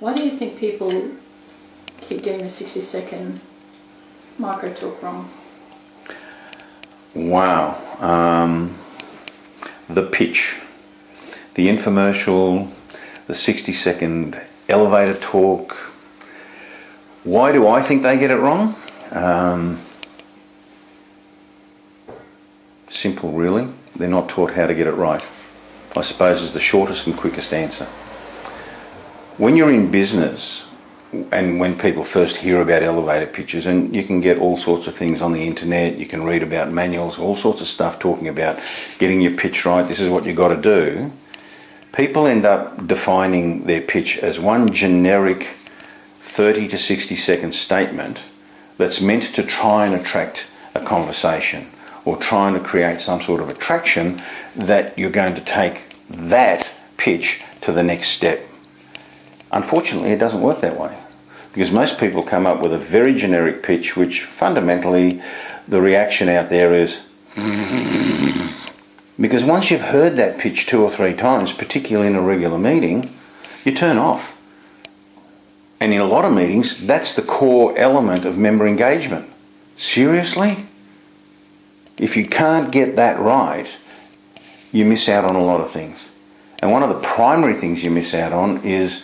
Why do you think people keep getting the 60 second micro talk wrong? Wow. Um, the pitch, the infomercial, the 60 second elevator talk. Why do I think they get it wrong? Um, simple, really. They're not taught how to get it right. I suppose is the shortest and quickest answer. When you're in business, and when people first hear about elevator pitches, and you can get all sorts of things on the internet, you can read about manuals, all sorts of stuff talking about getting your pitch right, this is what you've got to do. People end up defining their pitch as one generic 30 to 60 second statement that's meant to try and attract a conversation or trying to create some sort of attraction that you're going to take that pitch to the next step. Unfortunately, it doesn't work that way because most people come up with a very generic pitch which fundamentally the reaction out there is because once you've heard that pitch two or three times, particularly in a regular meeting, you turn off. And in a lot of meetings, that's the core element of member engagement. Seriously? If you can't get that right, you miss out on a lot of things. And one of the primary things you miss out on is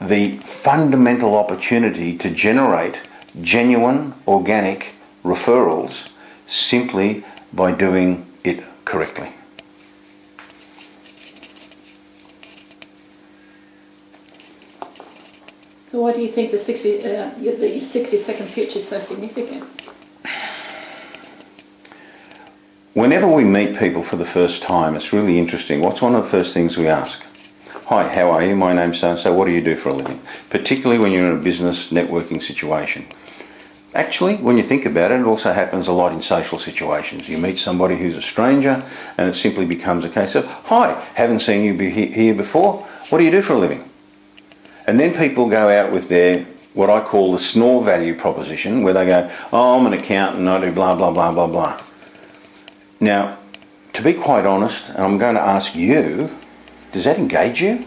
the fundamental opportunity to generate genuine, organic referrals simply by doing it correctly. So why do you think the 60, uh, the 60 second pitch is so significant? Whenever we meet people for the first time, it's really interesting. What's one of the first things we ask? Hi, how are you? My name's so and so. What do you do for a living? Particularly when you're in a business networking situation. Actually, when you think about it, it also happens a lot in social situations. You meet somebody who's a stranger and it simply becomes a case of, Hi, haven't seen you be here before. What do you do for a living? And then people go out with their what I call the snore value proposition, where they go, Oh, I'm an accountant, I do blah, blah, blah, blah, blah. Now, to be quite honest, and I'm going to ask you, does that engage you?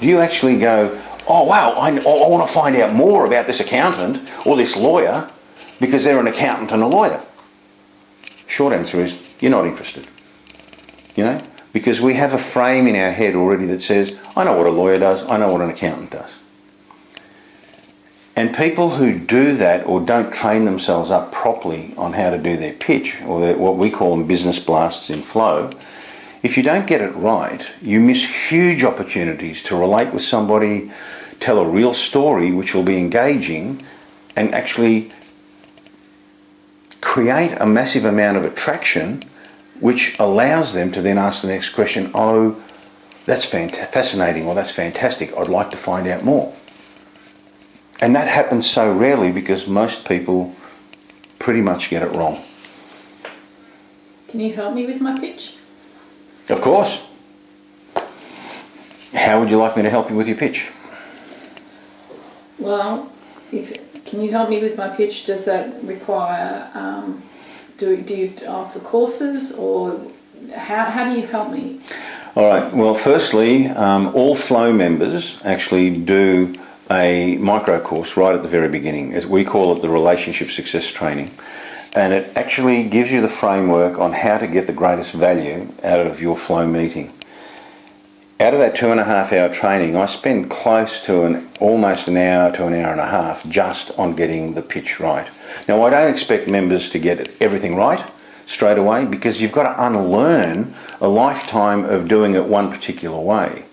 Do you actually go, oh wow, I, I want to find out more about this accountant or this lawyer because they're an accountant and a lawyer? Short answer is, you're not interested. You know? Because we have a frame in our head already that says, I know what a lawyer does, I know what an accountant does. And people who do that or don't train themselves up properly on how to do their pitch, or their, what we call them business blasts in flow, if you don't get it right, you miss huge opportunities to relate with somebody, tell a real story which will be engaging, and actually create a massive amount of attraction which allows them to then ask the next question, oh, that's fascinating or that's fantastic, I'd like to find out more. And that happens so rarely because most people pretty much get it wrong. Can you help me with my pitch? Of course. How would you like me to help you with your pitch? Well, if can you help me with my pitch? Does that require um, do do you offer courses or how how do you help me? All right. Well, firstly, um, all Flow members actually do a micro course right at the very beginning. As we call it the Relationship Success Training. And it actually gives you the framework on how to get the greatest value out of your flow meeting. Out of that two and a half hour training, I spend close to an almost an hour to an hour and a half just on getting the pitch right. Now, I don't expect members to get everything right straight away because you've got to unlearn a lifetime of doing it one particular way.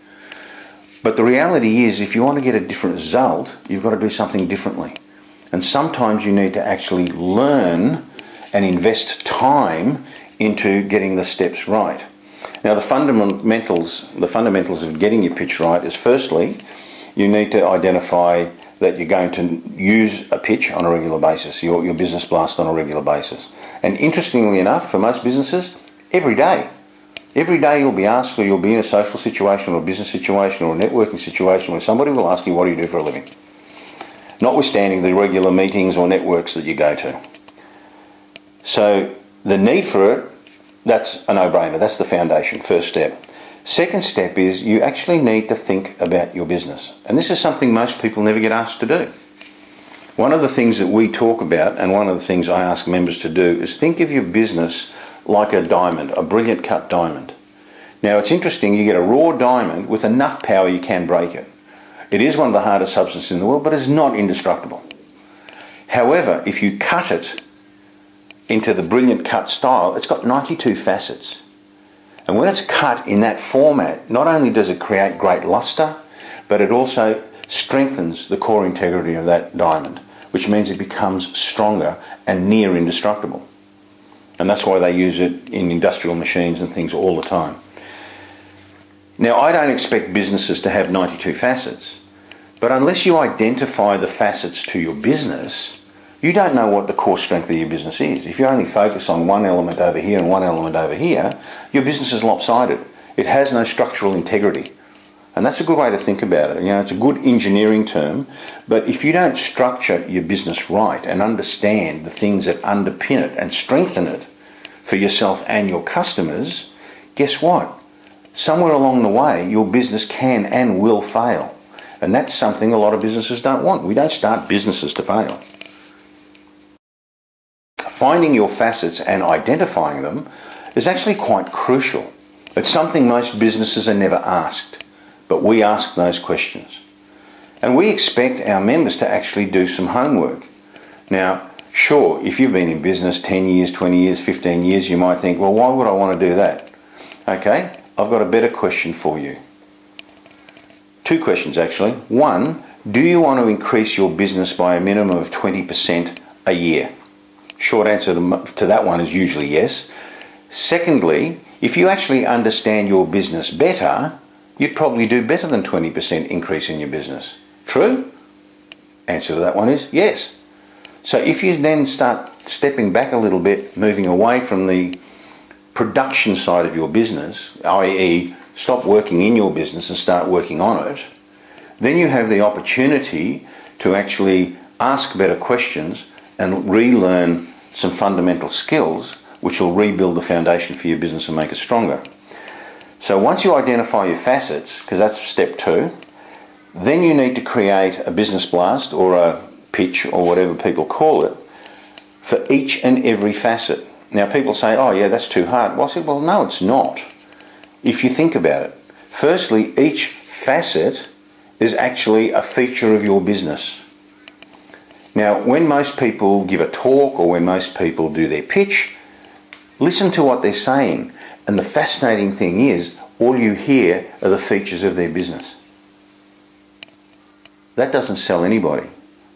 But the reality is, if you want to get a different result, you've got to do something differently. And sometimes you need to actually learn and invest time into getting the steps right. Now the fundamentals, the fundamentals of getting your pitch right is firstly, you need to identify that you're going to use a pitch on a regular basis, your, your business blast on a regular basis. And interestingly enough, for most businesses, every day. Every day you'll be asked or you'll be in a social situation or a business situation or a networking situation where somebody will ask you, what do you do for a living? Notwithstanding the regular meetings or networks that you go to. So the need for it, that's a no-brainer. That's the foundation, first step. Second step is you actually need to think about your business. And this is something most people never get asked to do. One of the things that we talk about, and one of the things I ask members to do, is think of your business like a diamond, a brilliant cut diamond. Now it's interesting, you get a raw diamond with enough power you can break it. It is one of the hardest substances in the world, but it's not indestructible. However, if you cut it into the brilliant cut style, it's got 92 facets. And when it's cut in that format, not only does it create great luster, but it also strengthens the core integrity of that diamond, which means it becomes stronger and near indestructible. And that's why they use it in industrial machines and things all the time. Now, I don't expect businesses to have 92 facets, but unless you identify the facets to your business, you don't know what the core strength of your business is. If you only focus on one element over here and one element over here, your business is lopsided. It has no structural integrity. And that's a good way to think about it. You know, it's a good engineering term, but if you don't structure your business right and understand the things that underpin it and strengthen it for yourself and your customers, guess what? Somewhere along the way, your business can and will fail. And that's something a lot of businesses don't want. We don't start businesses to fail. Finding your facets and identifying them is actually quite crucial. It's something most businesses are never asked but we ask those questions. And we expect our members to actually do some homework. Now, sure, if you've been in business 10 years, 20 years, 15 years, you might think, well, why would I want to do that? Okay, I've got a better question for you. Two questions actually. One, do you want to increase your business by a minimum of 20% a year? Short answer to that one is usually yes. Secondly, if you actually understand your business better, you'd probably do better than 20% increase in your business. True? Answer to that one is yes. So if you then start stepping back a little bit, moving away from the production side of your business, i.e. stop working in your business and start working on it, then you have the opportunity to actually ask better questions and relearn some fundamental skills which will rebuild the foundation for your business and make it stronger. So once you identify your facets, because that's step two, then you need to create a business blast or a pitch or whatever people call it for each and every facet. Now people say, oh yeah, that's too hard. Well, I said, well, no, it's not. If you think about it. Firstly, each facet is actually a feature of your business. Now, when most people give a talk or when most people do their pitch, listen to what they're saying. And the fascinating thing is, all you hear are the features of their business. That doesn't sell anybody.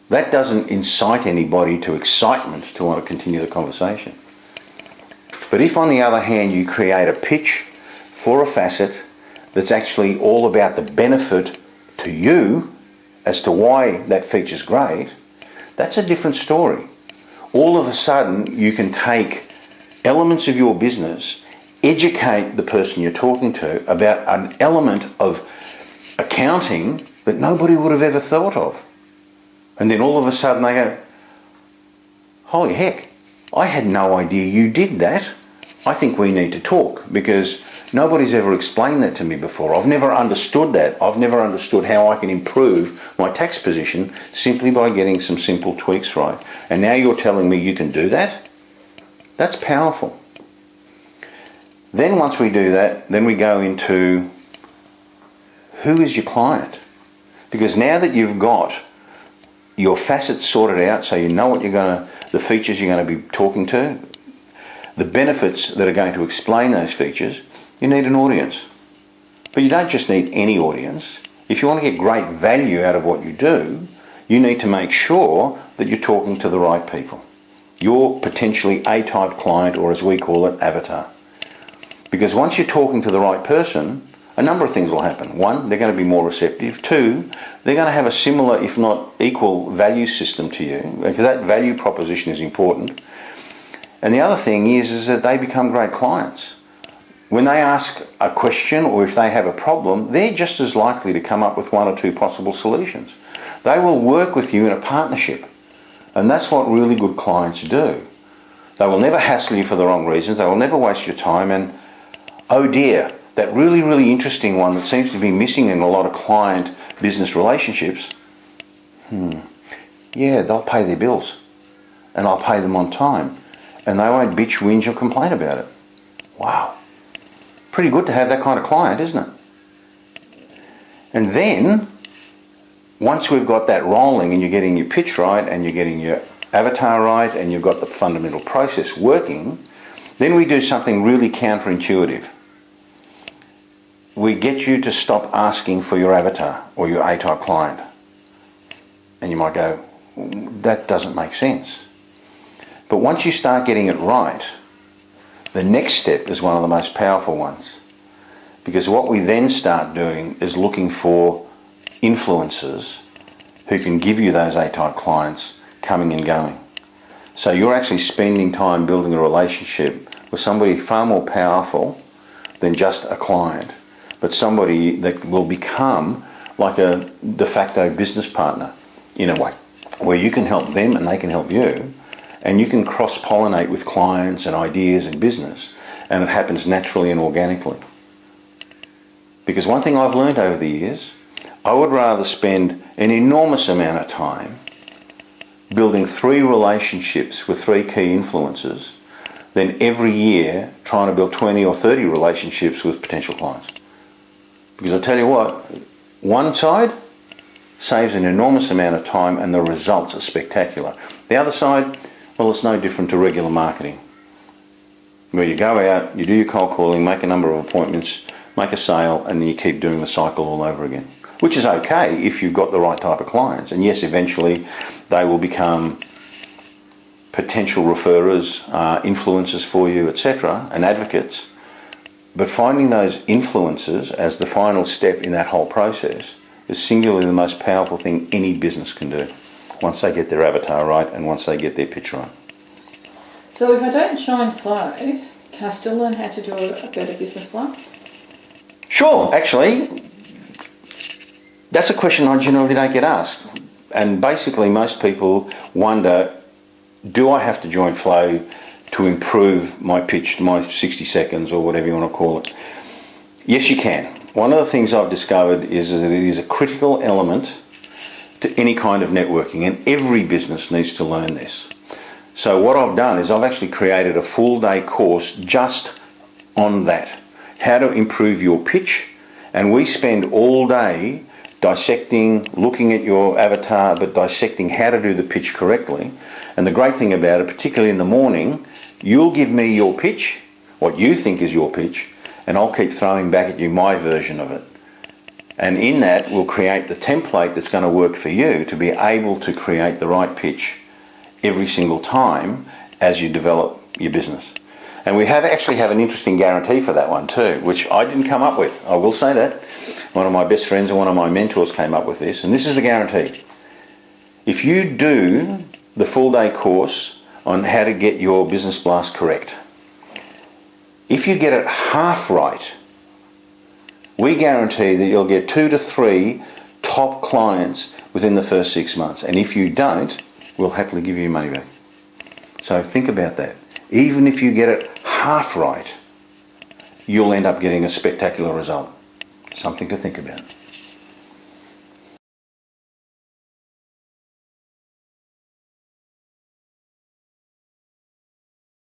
That doesn't incite anybody to excitement to want to continue the conversation. But if on the other hand you create a pitch for a facet that's actually all about the benefit to you as to why that feature's great, that's a different story. All of a sudden you can take elements of your business educate the person you're talking to about an element of accounting that nobody would have ever thought of. And then all of a sudden they go, holy heck, I had no idea you did that. I think we need to talk because nobody's ever explained that to me before. I've never understood that. I've never understood how I can improve my tax position simply by getting some simple tweaks right. And now you're telling me you can do that? That's powerful. Then once we do that, then we go into who is your client? Because now that you've got your facets sorted out, so you know what you're going to, the features you're going to be talking to, the benefits that are going to explain those features, you need an audience. But you don't just need any audience. If you want to get great value out of what you do, you need to make sure that you're talking to the right people. You're potentially A-type client, or as we call it, avatar. Because once you're talking to the right person, a number of things will happen. One, they're going to be more receptive. Two, they're going to have a similar, if not equal, value system to you, because that value proposition is important. And the other thing is, is that they become great clients. When they ask a question or if they have a problem, they're just as likely to come up with one or two possible solutions. They will work with you in a partnership. And that's what really good clients do. They will never hassle you for the wrong reasons. They will never waste your time. And oh dear, that really, really interesting one that seems to be missing in a lot of client business relationships, hmm, yeah, they'll pay their bills and I'll pay them on time and they won't bitch, whinge or complain about it. Wow. Pretty good to have that kind of client, isn't it? And then, once we've got that rolling and you're getting your pitch right and you're getting your avatar right and you've got the fundamental process working, then we do something really counterintuitive. We get you to stop asking for your avatar or your A-type client. And you might go, that doesn't make sense. But once you start getting it right, the next step is one of the most powerful ones. Because what we then start doing is looking for influencers who can give you those A-type clients coming and going. So you're actually spending time building a relationship with somebody far more powerful than just a client, but somebody that will become like a de facto business partner in a way, where you can help them and they can help you, and you can cross-pollinate with clients and ideas and business, and it happens naturally and organically. Because one thing I've learned over the years, I would rather spend an enormous amount of time building three relationships with three key influencers than every year trying to build 20 or 30 relationships with potential clients. Because I tell you what, one side saves an enormous amount of time and the results are spectacular. The other side, well, it's no different to regular marketing. Where you go out, you do your cold calling, make a number of appointments, make a sale, and then you keep doing the cycle all over again. Which is okay if you've got the right type of clients. And yes, eventually they will become potential referrers, uh, influencers for you, etc., and advocates. But finding those influencers as the final step in that whole process is singularly the most powerful thing any business can do once they get their avatar right and once they get their pitch right. So if I don't join Flow, can I still learn how to do a better business blast? Sure, actually, that's a question I generally don't get asked. And basically most people wonder, do I have to join Flow to improve my pitch, my 60 seconds or whatever you want to call it? Yes, you can. One of the things I've discovered is that it is a critical element to any kind of networking and every business needs to learn this. So what I've done is I've actually created a full day course just on that. How to improve your pitch and we spend all day dissecting, looking at your avatar, but dissecting how to do the pitch correctly. And the great thing about it, particularly in the morning, you'll give me your pitch, what you think is your pitch, and I'll keep throwing back at you my version of it. And in that, we'll create the template that's going to work for you to be able to create the right pitch every single time as you develop your business. And we have actually have an interesting guarantee for that one too, which I didn't come up with. I will say that. One of my best friends and one of my mentors came up with this, and this is the guarantee. If you do the full day course on how to get your business blast correct, if you get it half right, we guarantee that you'll get two to three top clients within the first six months. And if you don't, we'll happily give you money back. So think about that. Even if you get it half right, you'll end up getting a spectacular result. Something to think about.